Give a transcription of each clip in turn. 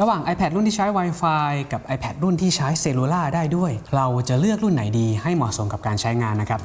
ระหว่าง iPad รุ่นที่ใช้ Wi-Fi กับ iPad รุ่นที่ใช้เซลลูล่าได้ด้วย เราจะเลือกรุ่นไหนดีให้เหมาะสมกับการใช้งานนะครับ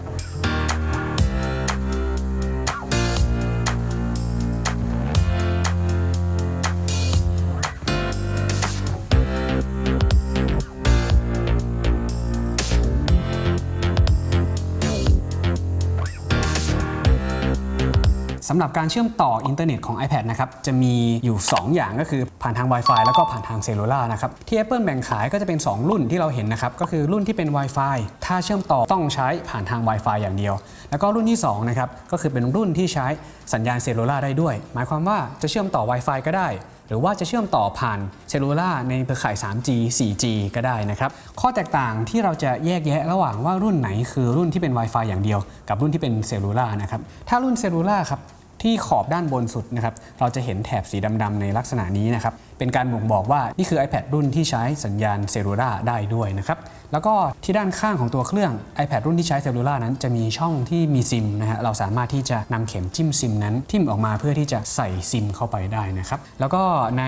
สำหรับการเชื่อมต่ออินเทอร์เน็ตของ iPad นะครับจะมีอยู่ 2 อย่างก็คือผ่านทาง Wi-Fi แล้วก็ผ่านทาง Cellular นะครับที่ Apple แบ่งขายก็จะเป็น 2 รุ่นที่เราเห็นนะครับก็คือรุ่นที่เป็น Wi-Fi ถ้าเชื่อมต่อต้องใช้ผ่านทาง Wi-Fi อย่างเดียว แล้วก็รุ่นที่2นะครับก็คือเป็นรุ่นที่ใช้สัญญาณ Cellular ได้ด้วย หมายความว่าจะเชื่อมต่อ Wi-Fi ก็ได้หรือว่าจะเชื่อมต่อผ่าน Cellular ในเครือข่าย 3G 4G ก็ได้นะครับ ข้อแตกต่างที่เราจะแยกแยะระหว่างว่ารุ่นไหนคือรุ่นที่เป็น Wi-Fi อย่างเดียว กับรุ่นที่เป็น Cellular นะครับ ถ้ารุ่น Cellular ครับ ที่ขอบด้านบนสุดนะครับเราจะเห็นแถบสีดำๆในลักษณะนี้นะครับเป็นการบ่งบอกว่านี่คือ iPad รุ่นที่ใช้สัญญาณ Cellular ได้ด้วยนะครับแล้วก็ที่ด้านข้างของตัวเครื่อง iPad รุ่นที่ใช้ Cellular นั้นจะมีช่องที่มีซิมนะฮะเราสามารถที่จะนำเข็มจิ้มซิมนั้น ทิ่มออกมาเพื่อที่จะใส่ซิมเข้าไปได้นะครับแล้วก็ใน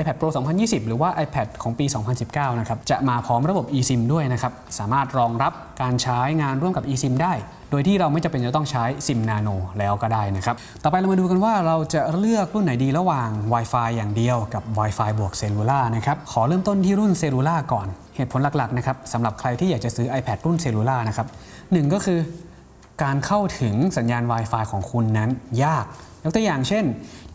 iPad Pro 2020 หรือว่า iPad ของปี 2019 นะครับจะมาพร้อมระบบ eSIM ด้วยนะครับสามารถรองรับการใช้งานร่วมกับ eSIM ได้โดยที่เราไม่จำเป็นจะต้องใช้ซิมนาโนแล้วก็ได้นะครับ ต่อไปเรามาดูกันว่าเราจะเลือกรุ่นไหนดีระหว่าง Wi-Fi อย่างเดียวกับ Wi-Fi บวก Cellular นะครับ ขอเริ่มต้นที่รุ่น Cellular ก่อน เหตุผลหลักๆนะครับสำหรับใครที่อยากจะซื้อ iPad รุ่นเซลลูล่านะครับหนึ่งก็คือการเข้าถึงสัญญาณ Wi-Fi ของคุณนั้นยาก ยกตัวอย่างเช่น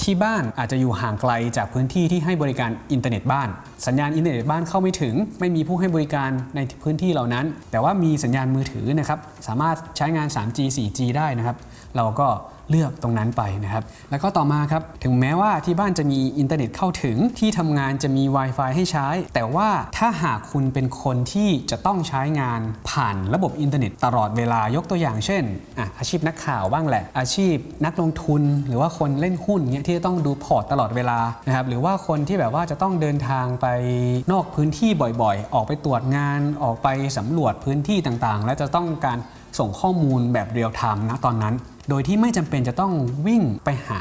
ที่บ้านอาจจะอยู่ห่างไกลจากพื้นที่ที่ให้บริการอินเทอร์เน็ตบ้าน สัญญาณอินเทอร์เน็ตบ้านเข้าไม่ถึง ไม่มีผู้ให้บริการในพื้นที่เหล่านั้น แต่ว่ามีสัญญาณมือถือนะครับสามารถใช้งาน 3G 4G ได้นะครับ เราก็เลือกตรงนั้นไปนะครับ แล้วก็ต่อมาครับ ถึงแม้ว่าที่บ้านจะมีอินเทอร์เน็ตเข้าถึงที่ทำงานจะมี Wi-Fi ให้ใช้ แต่ว่าถ้าหากคุณเป็นคนที่จะต้องใช้งานผ่านระบบอินเทอร์เน็ตตลอดเวลายกตัวอย่างเช่นอาชีพนักข่าวบ้างแหละ อาชีพนักลงทุน หรือว่าคนเล่นหุ้นเงี้ยที่จะต้องดูพอร์ตตลอดเวลานะครับหรือว่าคนที่แบบว่าจะต้องเดินทางไปนอกพื้นที่บ่อยๆ ออกไปตรวจงานออกไปสำรวจพื้นที่ต่างๆ และจะต้องการส่งข้อมูลแบบ real-time นะตอนนั้น โดยที่ไม่จำเป็นจะต้องวิ่งไปหา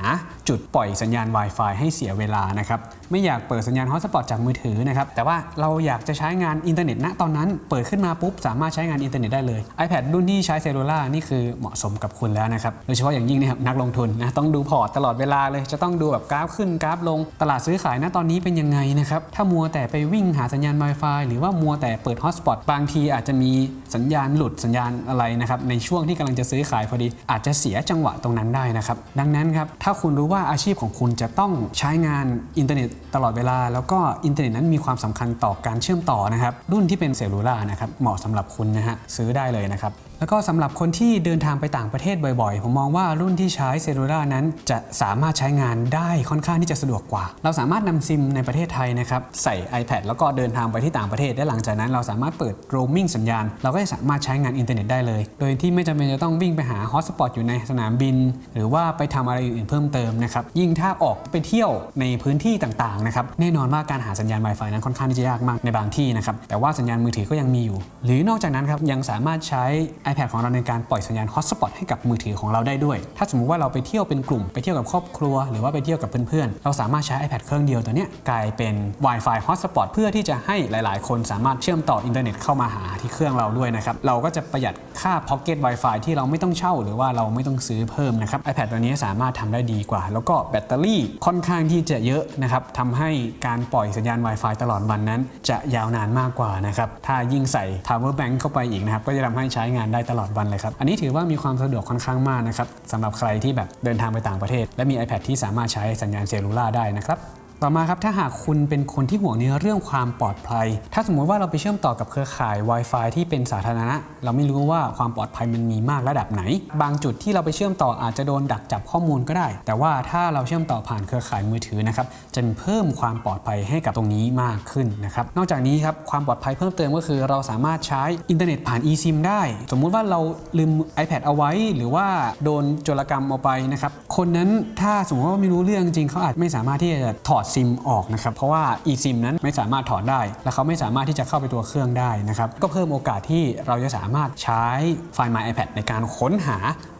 จุดปล่อยสัญญาณ Wi-Fi ให้เสียเวลานะครับไม่อยากเปิดสัญญาณ hotspot จากมือถือนะครับแต่ว่าเราอยากจะใช้งานอินเทอร์เน็ตณตอนนั้น เปิดขึ้นมาปุ๊บสามารถใช้งานอินเทอร์เน็ตได้เลย iPad รุ่นที่ใช้ cellular นี่คือเหมาะสมกับคุณแล้วนะครับโดยเฉพาะอย่างยิ่งนะครับนักลงทุนนะต้องดูพอร์ตตลอดเวลาเลย จะต้องดูแบบกราฟขึ้นกราฟลงตลาดซื้อขายณตอนนี้เป็นยังไงนะครับถ้ามัวแต่ไปวิ่งหาสัญญาณ Wi-Fi หรือว่ามัวแต่เปิด hotspot บางทีอาจจะมีสัญญาณหลุดสัญญาณอะไรนะครับในช่วงที่กำลังจะซื้อขายพอดีอาจจะเสียจังหวะตรงนั้นได้นะครับ ดังนั้นครับ ถ้าคุณรู้ว่าอาชีพของคุณจะต้องใช้งานอินเทอร์เน็ตตลอดเวลา แล้วก็อินเทอร์เน็ตนั้นมีความสำคัญต่อการเชื่อมต่อนะครับ รุ่นที่เป็น cellular นะครับ เหมาะสำหรับคุณนะฮะ ซื้อได้เลยนะครับ แล้วก็สำหรับคนที่เดินทางไปต่างประเทศบ่อยๆ ผมมองว่ารุ่นที่ใช้ cellular นั้น จะสามารถใช้งานได้ค่อนข้างที่จะสะดวกกว่า เราสามารถนำซิมในประเทศไทยนะครับใส่ iPad แล้วก็เดินทางไปที่ต่างประเทศ และหลังจากนั้นเราสามารถเปิด roaming สัญญาณ เราก็จะสามารถใช้งานอินเทอร์เน็ตได้เลย โดยที่ไม่จำเป็นจะต้องวิ่งไปหา hotspot อยู่ในสนามบิน หรือว่าไปทำอะไรอื่นๆเพิ่มเติมนะครับยิ่งถ้าออกไปเที่ยวในพื้นที่ต่างๆนะครับแน่นอนว่าการหาสัญญาณ Wi-Fi นั้นค่อนข้างที่จะยากมากในบางที่นะครับแต่ว่าสัญญาณมือถือก็ยังมีอยู่ หรือนอกจากนั้นครับยังสามารถใช้ iPad ของเราในการปล่อยสัญญาณ hotspot ให้กับมือถือของเราได้ด้วย ถ้าสมมุติว่าเราไปเที่ยวเป็นกลุ่ม ไปเที่ยวกับครอบครัว หรือว่าไปเที่ยวกับเพื่อนๆ เราสามารถใช้ iPad เครื่องเดียวตัวนี้กลายเป็น Wi-Fi hotspot เพื่อที่จะให้หลาย ๆ คนสามารถเชื่อมต่ออินเทอร์เน็ตเข้ามาหาที่เครื่องเราด้วยนะครับ เราก็จะประหยัดค่า Pocket Wi-Fi ที่เราไม่ต้องเช่า หรือว่าเราไม่ต้องซื้อเพิ่มนะครับ iPad ตัวนี้สามารถทำได้ดีกว่า แล้วก็แบตเตอรี่ค่อนข้างที่จะเยอะนะครับทำให้การปล่อยสัญญาณ Wi-Fi ตลอดวันนั้น จะยาวนานมากกว่านะครับ ถ้ายิ่งใส่ Power Bank เข้าไปอีกนะครับ ก็จะทำให้ใช้งานได้ตลอดวันเลยครับ อันนี้ถือว่ามีความสะดวกค่อนข้างมากนะครับสำหรับใครที่แบบเดินทางไปต่างประเทศ และมี iPad ที่สามารถใช้สัญญาณ cellular ได้นะครับ ต่อมาครับถ้าหากคุณเป็นคนที่ห่วงในเรื่องความปลอดภัย ถ้าสมมุติว่าเราไปเชื่อมต่อกับเครือข่าย Wi-Fi ที่เป็นสาธารณะ เราไม่รู้ว่าความปลอดภัยมันมีมากระดับไหน บางจุดที่เราไปเชื่อมต่ออาจจะโดนดักจับข้อมูลก็ได้ แต่ว่าถ้าเราเชื่อมต่อผ่านเครือข่ายมือถือนะครับจะเพิ่มความปลอดภัยให้กับตรงนี้มากขึ้นนะครับนอกจากนี้ครับความปลอดภัยเพิ่มเติมก็คือ เราสามารถใช้อินเทอร์เน็ตผ่าน eSIM ได้ สมมุติว่าเราลืม iPad เอาไว้ หรือว่าโดนโจรกรรมเอาไปนะครับคนนั้นถ้าสมมติว่าไม่รู้เรื่องจริงเขาอาจไม่สามารถที่จะถอดซิมออกนะครับเพราะว่า eSIM นั้นไม่สามารถถอดได้ และเขาไม่สามารถที่จะเข้าไปตัวเครื่องได้นะครับก็เพิ่มโอกาสที่เราจะสามารถใช้ไฟล์ My iPad ในการค้นหา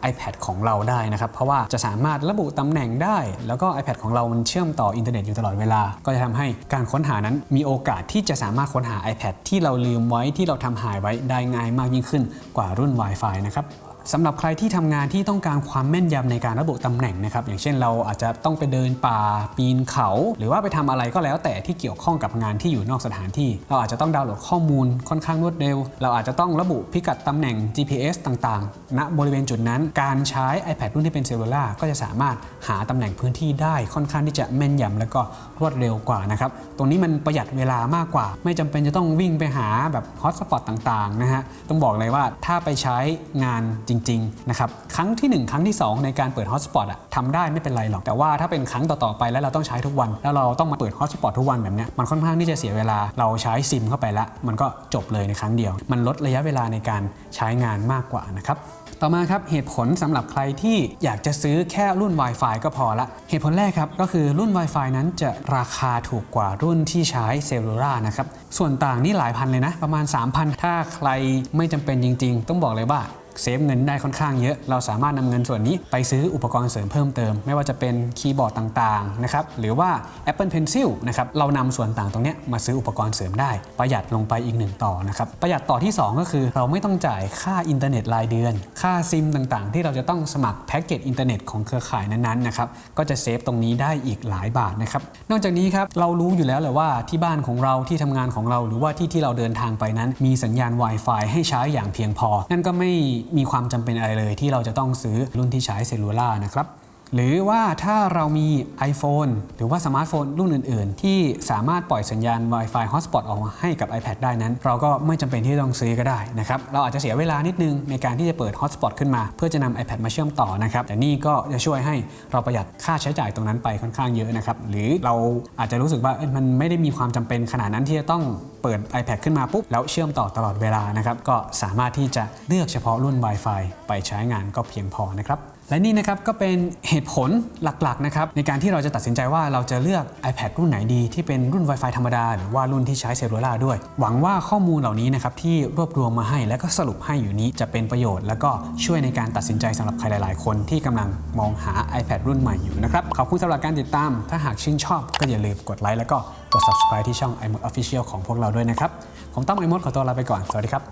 iPad ของเราได้นะครับเพราะว่าจะสามารถระบุตำแหน่งได้ แล้วก็ iPad ของเรามันเชื่อมต่ออินเทอร์เน็ตอยู่ตลอดเวลา ก็จะทำให้การค้นหานั้นมีโอกาสที่จะสามารถค้นหา iPad ที่เราลืมไว้ที่เราทำหายไว้ได้ง่ายมากยิ่งขึ้นกว่ารุ่น Wi-Fi นะครับ สำหรับใครที่ทำงานที่ต้องการความแม่นยำในการระบุตำแหน่งนะครับอย่างเช่นเราอาจจะต้องไปเดินป่าปีนเขา หรือว่าไปทำอะไรก็แล้วแต่ที่เกี่ยวข้องกับงานที่อยู่นอกสถานที่ เราอาจจะต้องดาวน์โหลดข้อมูลค่อนข้างรวดเร็ว เราอาจจะต้องระบุพิกัดตำแหน่ง GPS ต่างๆ ณบริเวณจุดนั้น การใช้ iPad รุ่นที่เป็นเซลลูล่าก็จะสามารถหาตำแหน่งพื้นที่ได้ค่อนข้างที่จะแม่นยำและก็รวดเร็วกว่านะครับตรงนี้มันประหยัดเวลามากกว่า ไม่จำเป็นจะต้องวิ่งไปหาแบบ hotspot ต่างๆนะฮะต้องบอกเลยว่าถ้าไปใช้งานจริงๆนะครับครั้งที่ 1 ครั้งที่ 2 ในการเปิด hotspot อะทำได้ไม่เป็นไรหรอก แต่ว่าถ้าเป็นครั้งต่อ ๆ ไปแล้วเราต้องใช้ทุกวัน แล้วเราต้องมาเปิด hotspot ทุกวันแบบนี้มันค่อนข้างที่จะเสียเวลาเราใช้ซิมเข้าไปละ มันก็จบเลยในครั้งเดียว มันลดระยะเวลาในการใช้งานมากกว่านะครับต่อมาครับเหตุผลสำหรับใครที่อยากจะซื้อแค่รุ่น Wi-Fi ก็พอละ เหตุผลแรกครับก็คือรุ่น Wi-Fi นั้นจะราคาถูกกว่ารุ่นที่ใช้ cellular นะครับส่วนต่างนี่หลายพันเลยนะ ประมาณ 3,000 ถ้าใครไม่จำเป็นจริง ๆ ต้องบอกเลยว่า save เงินได้ค่อนข้างเยอะ เราสามารถนำเงินส่วนนี้ไปซื้ออุปกรณ์เสริมเพิ่มเติม ไม่ว่าจะเป็นคีย์บอร์ดต่างๆนะครับหรือว่า Apple Pencil นะครับเรานำส่วนต่างตรงนี้มาซื้ออุปกรณ์เสริมได้ ประหยัดลงไปอีกหนึ่งต่อนะครับประหยัดต่อที่ 2 ก็คือ เราไม่ต้องจ่ายค่าอินเทอร์เน็ตรายเดือน ค่าซิมต่างๆ ที่เราจะต้องสมัครแพ็กเกจอินเทอร์เน็ตของเครือข่ายนั้นๆนะครับก็จะ save ตรงนี้ได้อีกหลายบาทนะครับนอกจากนี้ครับเรารู้อยู่แล้วแหละว่าที่บ้านของเราที่ทำงานของเราหรือว่าที่ที่เราเดินทางไปนั้น มีสัญญาณ Wi-Fi ให้ใช้อย่างเพียงพอ นั่นก็ไม่มีความจำเป็นอะไรเลย ที่เราจะต้องซื้อรุ่นที่ใช้ cellular นะครับหรือว่าถ้าเรามี iPhone หรือว่าสมาร์ทโฟนรุ่นอื่น ๆ ที่สามารถปล่อยสัญญาณ Wi-Fi Hotspot ออกมาให้กับ iPad ได้นั้น เราก็ไม่จำเป็นที่ต้องซื้อก็ได้นะครับ เราอาจจะเสียเวลานิดนึงในการที่จะเปิด Hotspot ขึ้นมา เพื่อจะนำ iPad มาเชื่อมต่อนะครับ แต่นี่ก็จะช่วยให้เราประหยัดค่าใช้จ่ายตรงนั้นไปค่อนข้างเยอะนะครับ หรือเราอาจจะรู้สึกว่ามันไม่ได้มีความจำเป็นขนาดนั้นที่จะต้องเปิด iPad ขึ้นมาปุ๊บ แล้วเชื่อมต่อตลอดเวลานะครับ ก็สามารถที่จะเลือกเฉพาะรุ่น Wi-Fi ไปใช้งานก็เพียงพอนะครับและนี่นะครับก็เป็นเหตุผลหลักๆนะครับในการที่เราจะตัดสินใจว่าเราจะเลือก iPad รุ่นไหนดีที่เป็นรุ่น Wi-Fi ธรรมดา หรือว่ารุ่นที่ใช้เซลลูล่าด้วย หวังว่าข้อมูลเหล่านี้นะครับที่รวบรวมมาให้และก็สรุปให้อยู่นี้จะเป็นประโยชน์ แล้วก็ช่วยในการตัดสินใจสำหรับใครหลาย ๆ คนที่กำลังมองหา iPad รุ่นใหม่อยู่นะครับขอบคุณสำหรับการติดตาม ถ้าหากชื่นชอบก็อย่าลืมกดไลค์แล้วก็ กด subscribe ที่ช่อง iMode Official ของพวกเราด้วยนะครับ ผมต้อง iMode ขอตัวลาไปก่อน สวัสดีครับ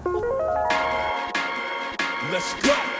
Let's go.